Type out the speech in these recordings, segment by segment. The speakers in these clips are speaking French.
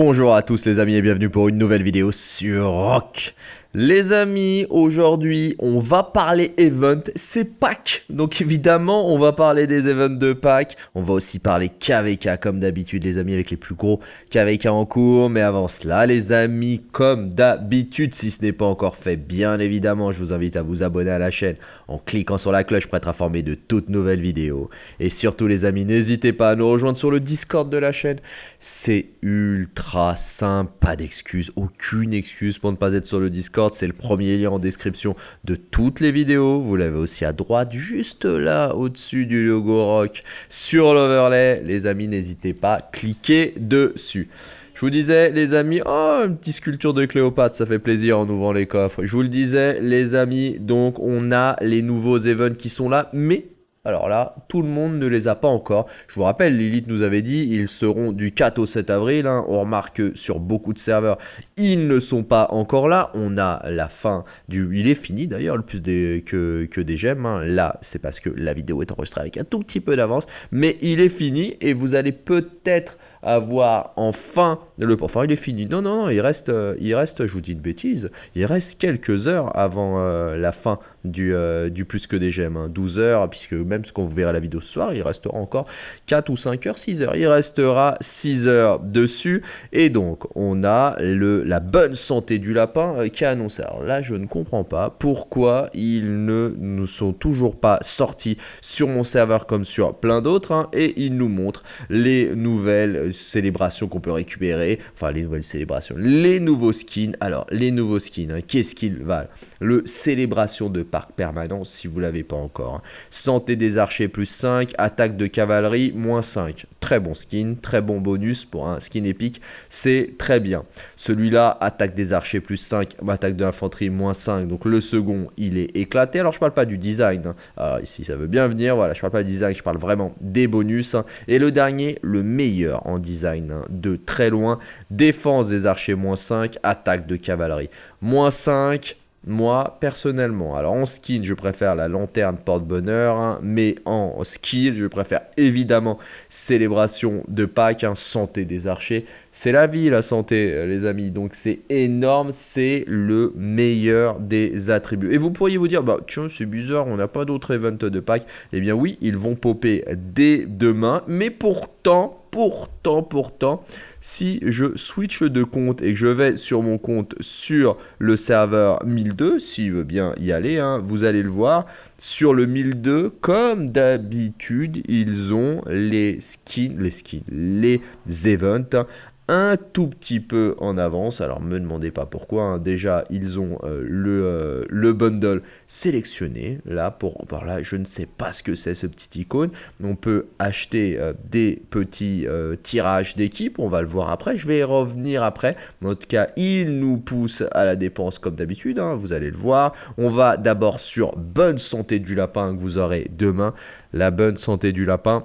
Bonjour à tous les amis et bienvenue pour une nouvelle vidéo sur Rock. Les amis, aujourd'hui, on va parler event, c'est Pâques. Donc évidemment, on va parler des events de Pâques. On va aussi parler KVK comme d'habitude, les amis, avec les plus gros KVK en cours. Mais avant cela, les amis, comme d'habitude, si ce n'est pas encore fait, bien évidemment, je vous invite à vous abonner à la chaîne en cliquant sur la cloche pour être informé de toutes nouvelles vidéos. Et surtout, les amis, n'hésitez pas à nous rejoindre sur le Discord de la chaîne. C'est ultra simple, pas d'excuses, aucune excuse pour ne pas être sur le Discord c'est le premier lien en description de toutes les vidéos. Vous l'avez aussi à droite, juste là, au-dessus du logo rock, sur l'overlay. Les amis, n'hésitez pas, cliquez dessus. Je vous disais, les amis, oh, une petite sculpture de Cléopâtre, ça fait plaisir en ouvrant les coffres. Je vous le disais, les amis, donc on a les nouveaux events qui sont là, mais alors là, tout le monde ne les a pas encore. Je vous rappelle, Lilith nous avait dit, ils seront du 4 au 7 avril. Hein. On remarque que sur beaucoup de serveurs, ils ne sont pas encore là. On a la fin du... Il est fini d'ailleurs, le plus que, que des gemmes. Hein. Là, c'est parce que la vidéo est enregistrée avec un tout petit peu d'avance. Mais il est fini et vous allez peut-être avoir enfin le... Enfin, il est fini. Non, non, non, il reste, euh, il reste, je vous dis une bêtise, il reste quelques heures avant euh, la fin du, euh, du plus que des gemmes. 12 hein. heures, puisque même ce qu'on verra la vidéo ce soir, il restera encore 4 ou 5 heures, 6 heures. Il restera 6 heures dessus. Et donc, on a le, la bonne santé du lapin qui est annoncé. Alors là, je ne comprends pas pourquoi ils ne nous sont toujours pas sortis sur mon serveur comme sur plein d'autres. Hein, et ils nous montrent les nouvelles célébrations qu'on peut récupérer, enfin les nouvelles célébrations, les nouveaux skins. Alors, les nouveaux skins, hein, qu'est-ce qu'ils valent? Le célébration de parc permanent, si vous l'avez pas encore. Hein. Santé des archers plus 5, attaque de cavalerie moins 5. Très bon skin, très bon bonus pour un skin épique, c'est très bien. Celui-là, attaque des archers plus 5, attaque de l'infanterie moins 5. Donc le second, il est éclaté. Alors je parle pas du design. Hein. Alors ici, ça veut bien venir. Voilà, je parle pas du design, je parle vraiment des bonus. Et le dernier, le meilleur en design hein, de très loin. Défense des archers moins 5, attaque de cavalerie moins 5. Moi, personnellement, alors en skin, je préfère la lanterne porte-bonheur, hein, mais en skill, je préfère évidemment célébration de Pâques, hein, santé des archers. C'est la vie, la santé, euh, les amis, donc c'est énorme, c'est le meilleur des attributs. Et vous pourriez vous dire, bah tiens, c'est bizarre, on n'a pas d'autres events de Pâques. Eh bien oui, ils vont popper dès demain, mais pourtant, pourtant, pourtant, si je switch de compte et que je vais sur mon compte sur le serveur 1002, s'il veut bien y aller, hein, vous allez le voir, sur le 1002, comme d'habitude, ils ont les skins, les skins, les events un tout petit peu en avance. Alors, me demandez pas pourquoi. Hein. Déjà, ils ont euh, le, euh, le bundle sélectionné. Là, pour là, je ne sais pas ce que c'est ce petit icône. On peut acheter euh, des petits tirages d'équipe. On va le voir après. Je vais y revenir après. En tout cas, il nous pousse à la dépense comme d'habitude. Hein. Vous allez le voir. On va d'abord sur bonne santé du lapin que vous aurez demain. La bonne santé du lapin.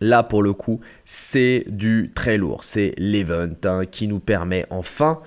Là, pour le coup, c'est du très lourd. C'est l'event hein, qui nous permet enfin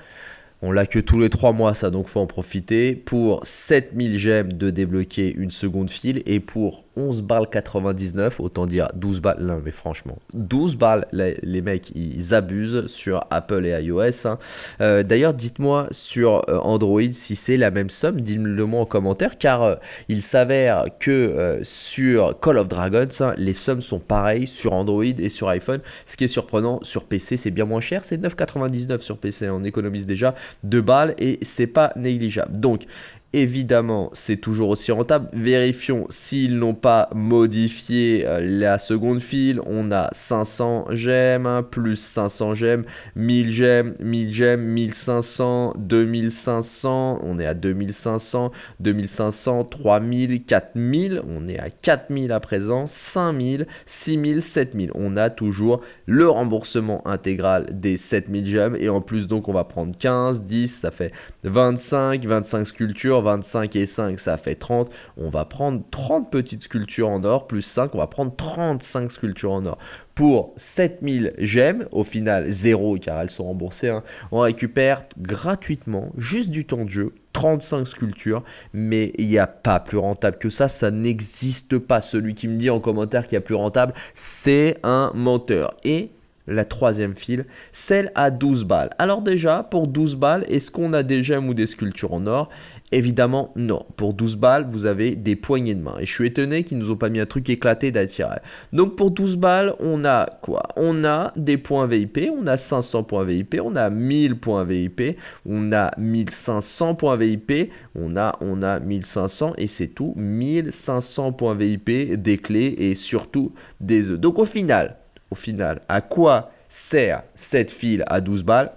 on l'a que tous les 3 mois, ça, donc faut en profiter. Pour 7000 gemmes de débloquer une seconde file et pour 11 balles 99, autant dire 12 balles, non mais franchement, 12 balles, les, mecs, ils abusent sur Apple et iOS. Hein. Euh, d'ailleurs, dites-moi sur euh, Android si c'est la même somme, dites-le moi en commentaire, car euh, il s'avère que sur Call of Dragons, hein, les sommes sont pareilles sur Android et sur iPhone. Ce qui est surprenant, sur PC, c'est bien moins cher, c'est 9,99 sur PC, on économise déjà 2 balles et c'est pas négligeable. Donc, Évidemment, c'est toujours aussi rentable. Vérifions s'ils n'ont pas modifié euh, la seconde file. On a 500 gemmes, hein, plus 500 gemmes, 1000 gemmes, 1000 gemmes, 1500, 2500. On est à 2500, 2500, 3000, 4000. On est à 4000 à présent, 5000, 6000, 7000. On a toujours le remboursement intégral des 7000 gemmes. Et en plus, donc, on va prendre 15, 10, ça fait 25, 25 sculptures. 25 et 5, ça fait 30. On va prendre 30 petites sculptures en or, plus 5, on va prendre 35 sculptures en or. Pour 7000 gemmes, au final 0 car elles sont remboursées, hein, on récupère gratuitement, juste du temps de jeu, 35 sculptures, mais il n'y a pas plus rentable que ça, ça n'existe pas. Celui qui me dit en commentaire qu'il y a plus rentable, c'est un menteur. Et la troisième file, celle à 12 balles. Alors déjà, pour 12 balles, est-ce qu'on a des gemmes ou des sculptures en or? Évidemment, non. Pour 12 balles, vous avez des poignées de main. Et je suis étonné qu'ils nous ont pas mis un truc éclaté d'attirer. Donc pour 12 balles, on a quoi? On a des points VIP, on a 500 points VIP, on a 1000 points VIP, on a 1500 points VIP, on a, on a 1500 et c'est tout. 1500 points VIP, des clés et surtout des œufs. Donc au final, au final, à quoi sert cette file à 12 balles?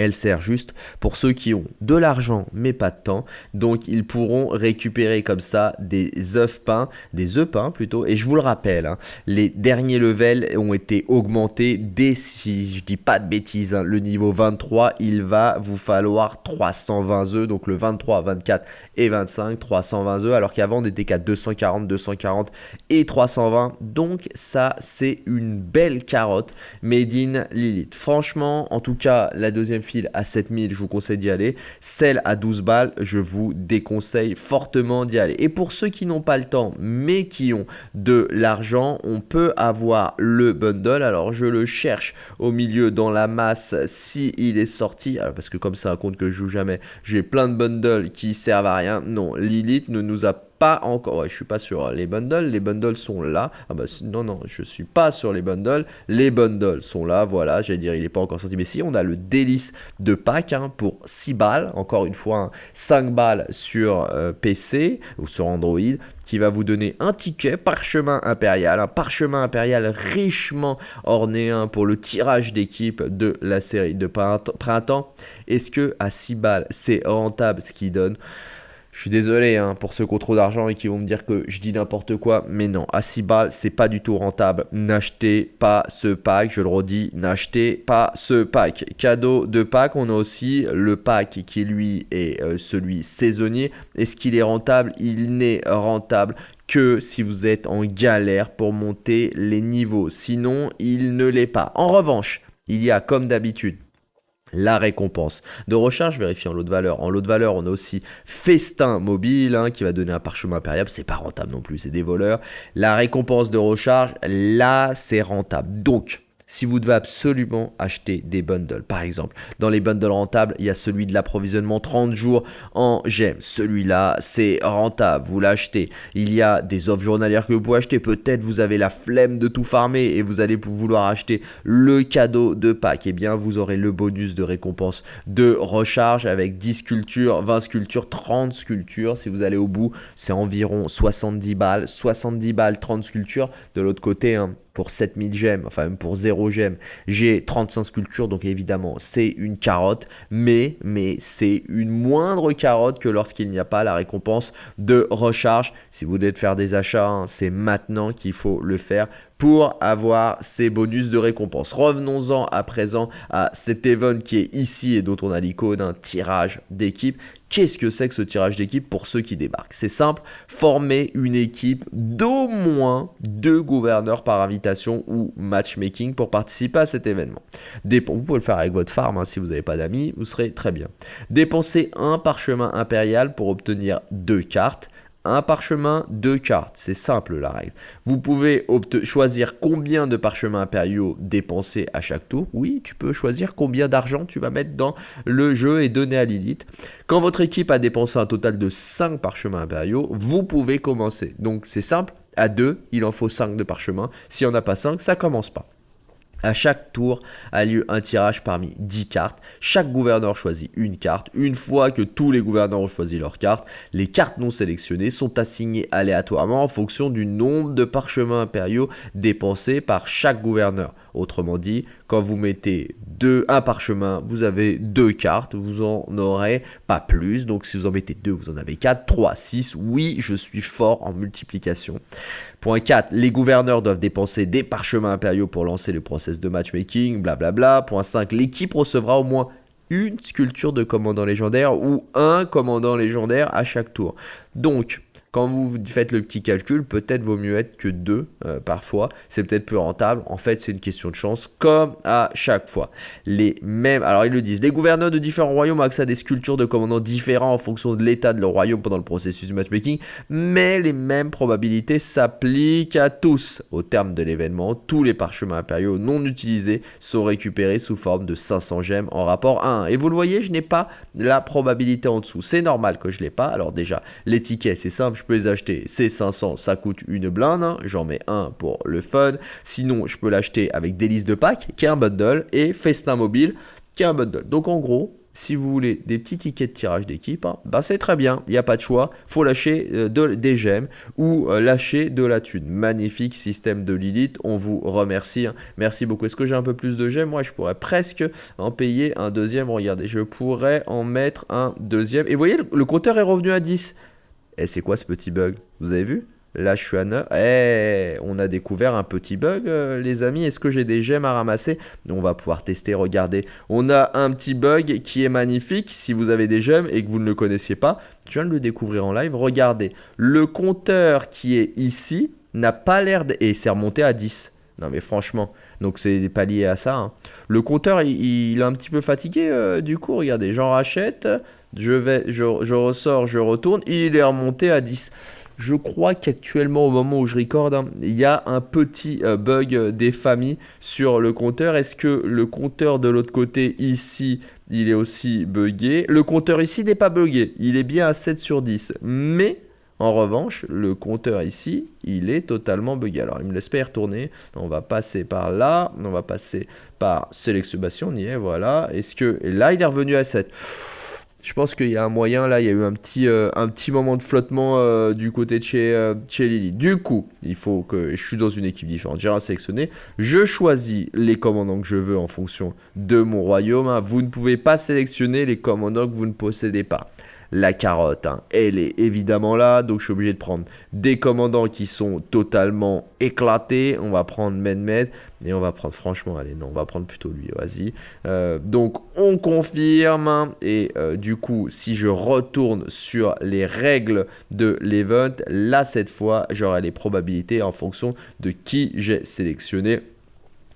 Elle sert juste pour ceux qui ont de l'argent mais pas de temps. Donc ils pourront récupérer comme ça des œufs peints, des œufs peints plutôt. Et je vous le rappelle, hein, les derniers levels ont été augmentés dès, si je dis pas de bêtises, hein, le niveau 23, il va vous falloir 320 œufs. Donc le 23, 24 et 25, 320 œufs. Alors qu'avant on était qu'à 240, 240 et 320. Donc ça c'est une belle carotte made in Lilith. Franchement, en tout cas la deuxième à 7000, je vous conseille d'y aller. Celle à 12 balles, je vous déconseille fortement d'y aller. Et pour ceux qui n'ont pas le temps, mais qui ont de l'argent, on peut avoir le bundle. Alors, je le cherche au milieu dans la masse si est sorti. Parce que comme c'est un compte que je joue jamais, j'ai plein de bundles qui servent à rien. Non, Lilith ne nous a pas encore. Ouais, je suis pas sur les bundles. Les bundles sont là. Ah bah, non, non, je suis pas sur les bundles. Les bundles sont là. Voilà, j'allais dire, il est pas encore sorti. Mais si, on a le délice de pack hein, pour 6 balles. Encore une fois, 5 hein, balles sur euh, PC ou sur Android qui va vous donner un ticket parchemin impérial, un parchemin impérial richement orné pour le tirage d'équipe de la série de printemps. Est-ce que à 6 balles, c'est rentable? Ce qui donne je suis désolé hein, pour ceux qui ont trop d'argent et qui vont me dire que je dis n'importe quoi, mais non, à 6 balles, c'est pas du tout rentable. N'achetez pas ce pack, je le redis, n'achetez pas ce pack. Cadeau de pack, on a aussi le pack qui lui est euh, celui saisonnier. Est-ce qu'il est rentable? Il n'est rentable que si vous êtes en galère pour monter les niveaux. Sinon, il ne l'est pas. En revanche, il y a comme d'habitude la récompense de recharge, vérifiant l'eau de valeur. En lot de valeur, on a aussi Festin Mobile hein, qui va donner un parchemin impérial. C'est pas rentable non plus, c'est des voleurs. La récompense de recharge, là, c'est rentable. Donc, si vous devez absolument acheter des bundles. Par exemple, dans les bundles rentables, il y a celui de l'approvisionnement 30 jours en gemmes. Celui-là, c'est rentable, vous l'achetez. Il y a des offres journalières que vous pouvez acheter. Peut-être vous avez la flemme de tout farmer et vous allez vouloir acheter le cadeau de Pâques. Eh bien, vous aurez le bonus de récompense de recharge avec 10 sculptures, 20 sculptures, 30 sculptures. Si vous allez au bout, c'est environ 70 balles. 70 balles, 30 sculptures. De l'autre côté, hein, pour 7000 gemmes, enfin même pour 0 gemmes, j'ai 35 sculptures, donc évidemment c'est une carotte, mais, mais c'est une moindre carotte que lorsqu'il n'y a pas la récompense de recharge. Si vous devez faire des achats, hein, c'est maintenant qu'il faut le faire pour avoir ces bonus de récompense. Revenons-en à présent à cet event qui est ici et dont on a l'icône, un tirage d'équipe. Qu'est-ce que c'est que ce tirage d'équipe pour ceux qui débarquent? C'est simple, former une équipe d'au moins deux gouverneurs par invitation ou matchmaking pour participer à cet événement. vous pouvez le faire avec votre farm, hein, si vous n'avez pas d'amis, vous serez très bien. Dépensez un parchemin impérial pour obtenir deux cartes un parchemin, deux cartes. C'est simple la règle. Vous pouvez choisir combien de parchemins impériaux dépenser à chaque tour. Oui, tu peux choisir combien d'argent tu vas mettre dans le jeu et donner à Lilith. Quand votre équipe a dépensé un total de 5 parchemins impériaux, vous pouvez commencer. Donc c'est simple, à 2, il en faut 5 de parchemins. Si on n'a pas 5, ça commence pas. À chaque tour a lieu un tirage parmi 10 cartes. Chaque gouverneur choisit une carte. Une fois que tous les gouverneurs ont choisi leur carte, les cartes non sélectionnées sont assignées aléatoirement en fonction du nombre de parchemins impériaux dépensés par chaque gouverneur. Autrement dit, quand vous mettez deux, un parchemin, vous avez deux cartes, vous en aurez pas plus. Donc si vous en mettez deux, vous en avez 4, 3, 6. Oui, je suis fort en multiplication. Point 4, les gouverneurs doivent dépenser des parchemins impériaux pour lancer le process de matchmaking, blablabla. Point 5, l'équipe recevra au moins une sculpture de commandant légendaire ou un commandant légendaire à chaque tour. Donc, quand vous faites le petit calcul, peut-être vaut mieux être que deux euh, parfois. C'est peut-être plus rentable. En fait, c'est une question de chance, comme à chaque fois. Les mêmes, alors ils le disent, les gouverneurs de différents royaumes ont accès à des sculptures de commandants différents en fonction de l'état de leur royaume pendant le processus du matchmaking, mais les mêmes probabilités s'appliquent à tous. Au terme de l'événement, tous les parchemins impériaux non utilisés sont récupérés sous forme de 500 gemmes en rapport à 1. Et vous le voyez, je n'ai pas la probabilité en dessous. C'est normal que je l'ai pas. Alors déjà, les tickets, c'est simple je peux les acheter. C'est 500, ça coûte une blinde. Hein. J'en mets un pour le fun. Sinon, je peux l'acheter avec Délice de Pâques, qui est un bundle, et Festin Mobile, qui est un bundle. Donc en gros, si vous voulez des petits tickets de tirage d'équipe, hein, bah c'est très bien, il n'y a pas de choix, faut lâcher euh, des gemmes ou euh, lâcher de la thune. Magnifique système de Lilith, on vous remercie, hein. merci beaucoup. Est-ce que j'ai un peu plus de gemmes? Moi je pourrais presque en payer un deuxième, regardez, je pourrais en mettre un deuxième. Et vous voyez, le compteur est revenu à 10. Et c'est quoi ce petit bug? Vous avez vu? Là, je suis à 9. Eh, on a découvert un petit bug, euh, les amis. Est-ce que j'ai des gemmes à ramasser? On va pouvoir tester, regardez. On a un petit bug qui est magnifique. Si vous avez des gemmes et que vous ne le connaissiez pas, je viens de le découvrir en live. Regardez, le compteur qui est ici n'a pas l'air... De... Et c'est remonté à 10. Non mais franchement, donc c'est pas lié à ça. Hein. Le compteur, il, est un petit peu fatigué euh, du coup. Regardez, j'en rachète je, vais, je, ressors, je retourne, il est remonté à 10. Je crois qu'actuellement, au moment où je recorde, hein, il y a un petit euh, bug des familles sur le compteur. Est-ce que le compteur de l'autre côté, ici, il est aussi buggé? Le compteur ici n'est pas buggé, il est bien à 7 sur 10. Mais, en revanche, le compteur ici, il est totalement buggé. Alors, il me laisse pas y retourner. On va passer par là, on va passer par sélection, on y est, voilà. Est-ce que... Et là, il est revenu à 7. Je pense qu'il y a un moyen, là, il y a eu un petit, euh, un petit moment de flottement euh, du côté de chez, euh, chez Lily. Du coup, il faut que je suis dans une équipe différente. J'ai sélectionné. Je choisis les commandants que je veux en fonction de mon royaume. Hein. Vous ne pouvez pas sélectionner les commandants que vous ne possédez pas la carotte, hein. elle est évidemment là, donc je suis obligé de prendre des commandants qui sont totalement éclatés. On va prendre Medmed, et on va prendre, franchement, allez, non, on va prendre plutôt lui, vas-y. Euh, donc, on confirme, hein. et euh, du coup, si je retourne sur les règles de l'event, là, cette fois, j'aurai les probabilités en fonction de qui j'ai sélectionné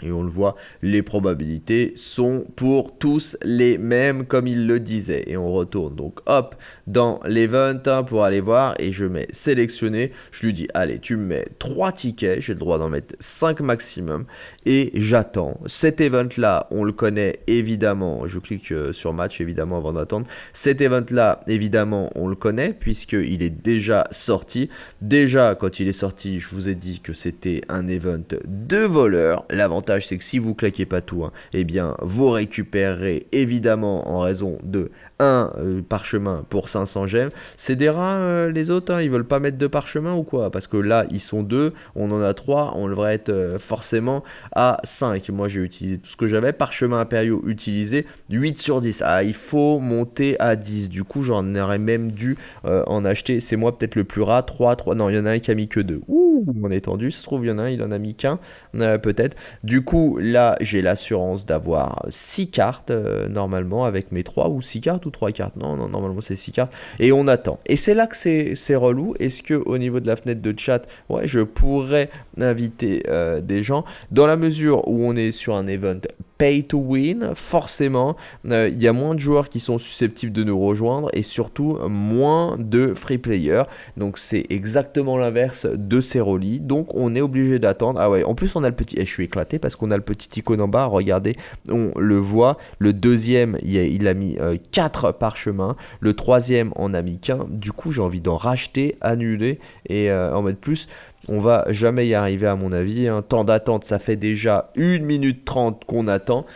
et on le voit, les probabilités sont pour tous les mêmes comme il le disait. Et on retourne donc hop dans l'event hein, pour aller voir et je mets sélectionner. Je lui dis allez tu me mets 3 tickets, j'ai le droit d'en mettre 5 maximum et j'attends. Cet event là on le connaît évidemment, je clique euh, sur match évidemment avant d'attendre. Cet event là évidemment on le connaît puisqu'il est déjà sorti. Déjà quand il est sorti je vous ai dit que c'était un event de voleurs. L'avantage c'est que si vous claquez pas tout, hein, eh bien, vous récupérerez évidemment en raison de un euh, parchemin pour 500 gemmes. C'est des rats, euh, les autres, hein, ils veulent pas mettre de parchemin ou quoi? Parce que là, ils sont deux, on en a trois, on devrait être euh, forcément à 5. Moi, j'ai utilisé tout ce que j'avais. Parchemin impériaux utilisé, 8 sur 10. Ah, il faut monter à 10. Du coup, j'en aurais même dû en acheter. C'est moi peut-être le plus rat. 3, 3. Non, il y en a un qui a mis que 2. Ouh, on est tendu. Ça se trouve, il y en a un, il en a mis qu'un. peut-être. Du coup, là, j'ai l'assurance d'avoir 6 cartes normalement avec mes 3 ou 6 cartes ou 3 cartes Non, non, normalement c'est 6 cartes. Et on attend. Et c'est là que c'est relou. Est-ce que au niveau de la fenêtre de chat, ouais, je pourrais inviter euh, des gens? Dans la mesure où on est sur un event pay to win, forcément, euh, il y a moins de joueurs qui sont susceptibles de nous rejoindre et surtout moins de free players. Donc c'est exactement l'inverse de ces relis. Donc on est obligé d'attendre. Ah ouais, en plus on a le petit... Et je suis éclaté parce qu'on a le petit icône en bas. Regardez, on le voit. Le deuxième, il a, mis 4 euh, parchemins. Le troisième en a mis qu'un. Du coup, j'ai envie d'en racheter, annuler et euh, en mettre plus. On va jamais y arriver à mon avis. Hein. Temps d'attente, ça fait déjà 1 minute 30 qu'on attend.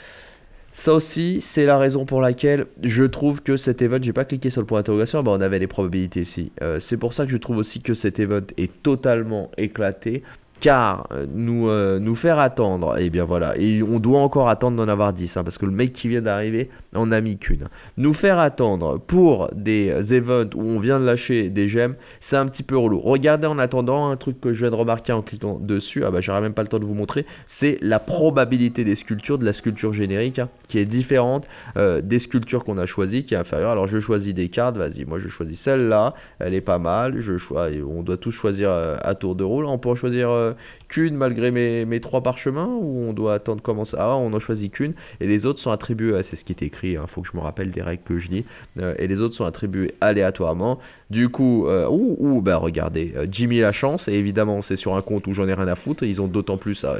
Ça aussi, c'est la raison pour laquelle je trouve que cet event, j'ai pas cliqué sur le point d'interrogation, on avait les probabilités ici. Euh, c'est pour ça que je trouve aussi que cet event est totalement éclaté car euh, nous, euh, nous faire attendre, et eh bien voilà, et on doit encore attendre d'en avoir 10, hein, parce que le mec qui vient d'arriver en a mis qu'une. Nous faire attendre pour des events où on vient de lâcher des gemmes, c'est un petit peu relou. Regardez en attendant, un truc que je viens de remarquer en cliquant dessus, ah bah j'aurais même pas le temps de vous montrer, c'est la probabilité des sculptures, de la sculpture générique, hein, qui est différente euh, des sculptures qu'on a choisies, qui est inférieure. Alors je choisis des cartes, vas-y, moi je choisis celle-là, elle est pas mal, je choisis, on doit tous choisir à tour de rôle, on peut choisir qu'une malgré mes, trois parchemins ou on doit attendre comment ça Ah, on en choisit qu'une et les autres sont attribués, c'est ce qui est écrit, il hein, faut que je me rappelle des règles que je lis, euh, et les autres sont attribués aléatoirement. Du coup, euh, ou, bah regardez, euh, Jimmy la chance, et évidemment c'est sur un compte où j'en ai rien à foutre, ils ont d'autant plus ça.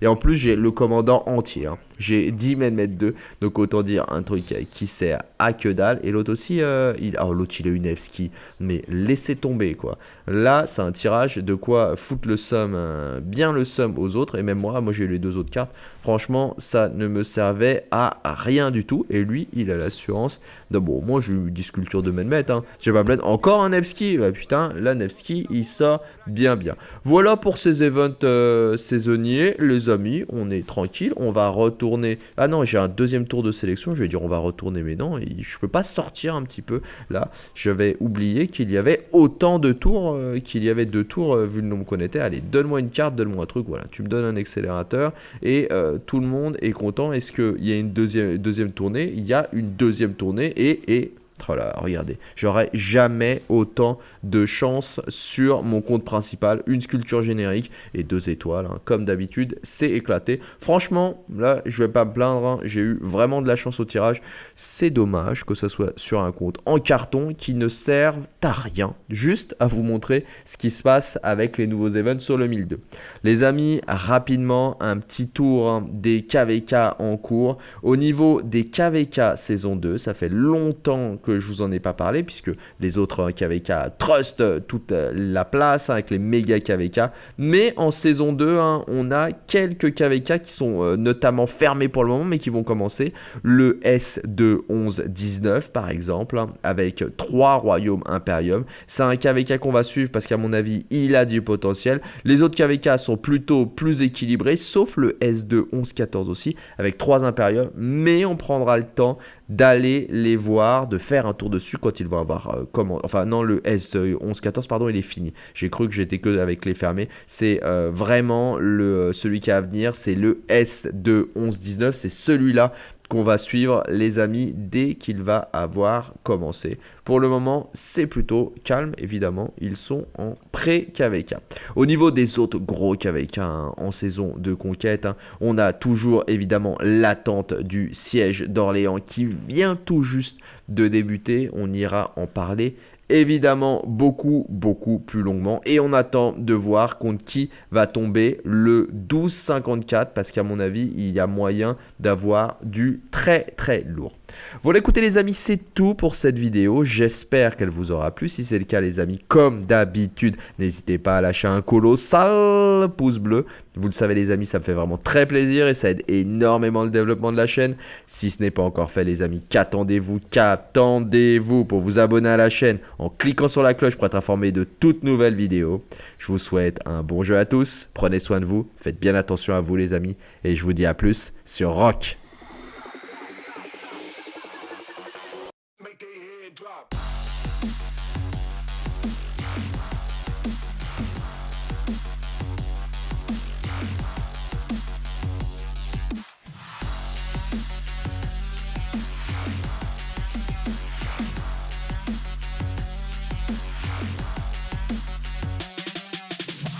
Et, en plus j'ai le commandant entier, hein. j'ai 10 mm 2, donc autant dire un truc qui sert à que dalle, et l'autre aussi, il, oh l'autre il a une Nevsky, mais laissez tomber quoi. Là c'est un tirage de quoi foutre le somme bien le sum aux autres, et même moi, moi j'ai les deux autres cartes, franchement, ça ne me servait à rien du tout, et lui, il a l'assurance bon, moi j'ai eu 10 sculptures de Menmet, hein, j'ai pas plaindre, encore un Nevsky, bah putain, la Nevsky, il sort bien bien. Voilà pour ces events euh, saisonniers, les amis, on est tranquille, on va retourner, ah non, j'ai un deuxième tour de sélection, je vais dire on va retourner, mais non, je peux pas sortir un petit peu, là, j'avais oublié qu'il y avait autant de tours, euh, qu'il y avait deux tours, euh, vu le nombre qu'on était, allez, donne-moi une carte, donne-moi un truc, voilà, tu me donnes un accélérateur. Et tout le monde est content. Est-ce qu'il y a une deuxième, deuxième tournée? Il y a une deuxième tournée et, et Voilà, regardez, j'aurais jamais autant de chance sur mon compte principal. Une sculpture générique et deux étoiles, hein. comme d'habitude, c'est éclaté. Franchement, là, je vais pas me plaindre, hein. j'ai eu vraiment de la chance au tirage. C'est dommage que ça soit sur un compte en carton qui ne serve à rien, juste à vous montrer ce qui se passe avec les nouveaux events sur le 1002. Les amis, rapidement, un petit tour hein, des KVK en cours. Au niveau des KVK saison 2, ça fait longtemps que je vous en ai pas parlé puisque les autres KVK trust toute la place hein, avec les méga KVK. Mais en saison 2, hein, on a quelques KVK qui sont euh, notamment fermés pour le moment mais qui vont commencer. Le S2 11 19 par exemple hein, avec 3 royaumes impérium. C'est un KVK qu'on va suivre parce qu'à mon avis il a du potentiel. Les autres KVK sont plutôt plus équilibrés sauf le S2 11 14 aussi avec 3 impériums mais on prendra le temps d'aller les voir, de faire un tour dessus quand ils vont avoir euh, comment. Enfin non, le S1114 pardon, il est fini. J'ai cru que j'étais que avec les fermés. C'est euh, vraiment le euh, celui qui a à venir, c'est le S21119, c'est celui-là qu'on va suivre les amis dès qu'il va avoir commencé. Pour le moment, c'est plutôt calme, évidemment, ils sont en pré-KVK. Au niveau des autres gros KVK hein, en saison de conquête, hein, on a toujours évidemment l'attente du siège d'Orléans qui vient tout juste de débuter, on ira en parler évidemment beaucoup beaucoup plus longuement et on attend de voir contre qui va tomber le 12,54 parce qu'à mon avis il y a moyen d'avoir du très très lourd. Voilà écoutez les amis c'est tout pour cette vidéo. J'espère qu'elle vous aura plu. Si c'est le cas les amis comme d'habitude n'hésitez pas à lâcher un colossal pouce bleu. Vous le savez les amis ça me fait vraiment très plaisir et ça aide énormément le développement de la chaîne. Si ce n'est pas encore fait les amis qu'attendez-vous qu'attendez-vous pour vous abonner à la chaîne en cliquant sur la cloche pour être informé de toutes nouvelles vidéos. Je vous souhaite un bon jeu à tous, prenez soin de vous, faites bien attention à vous les amis, et je vous dis à plus sur Rock